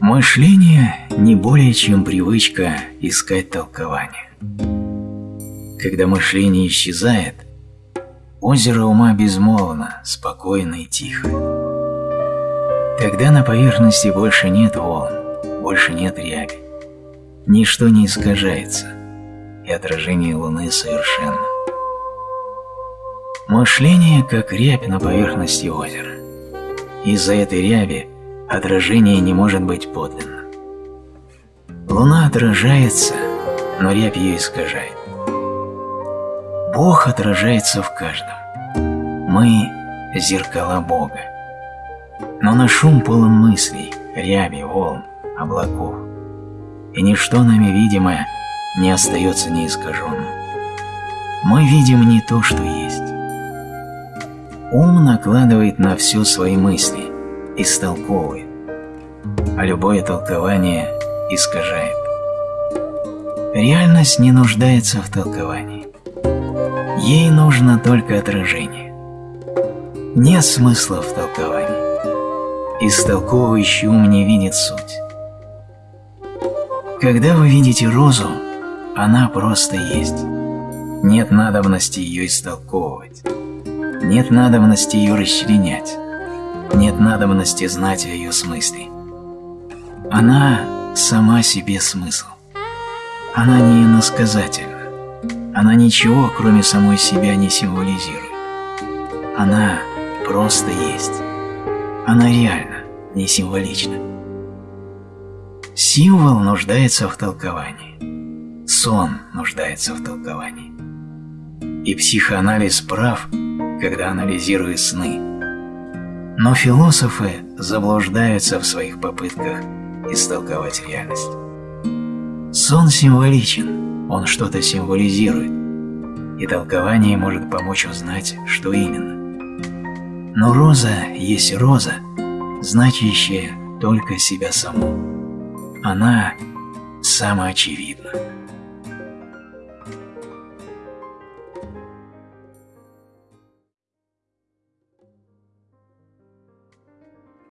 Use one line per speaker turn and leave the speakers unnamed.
Мышление не более чем привычка искать толкование. Когда мышление исчезает, озеро ума безмолвно, спокойно и тихо. Тогда на поверхности больше нет волн, больше нет ряби. Ничто не искажается, и отражение Луны совершенно. Мышление как рябь на поверхности озера. Из-за этой ряби отражение не может быть подлинным. Луна отражается, но рябь ее искажает. Бог отражается в каждом. Мы – зеркала Бога. Но наш ум полон мыслей, ряби, волн, облаков. И ничто нами видимое не остается неискаженным. Мы видим не то, что есть. Ум накладывает на все свои мысли, истолковывает, а любое толкование искажает. Реальность не нуждается в толковании. Ей нужно только отражение. Нет смысла в толковании. Истолковывающий ум не видит суть. Когда вы видите розу, она просто есть. Нет надобности ее истолковывать. Нет надобности ее расчленять. Нет надобности знать о ее смысле. Она сама себе смысл. Она не иносказательна. Она ничего, кроме самой себя, не символизирует. Она просто есть. Она реальна, не символична. Символ нуждается в толковании. Сон нуждается в толковании. И психоанализ прав, когда анализирует сны. Но философы заблуждаются в своих попытках истолковать реальность. Сон символичен, он что-то символизирует, и толкование может помочь узнать, что именно. Но роза есть роза, значащая только себя саму. Она самоочевидна.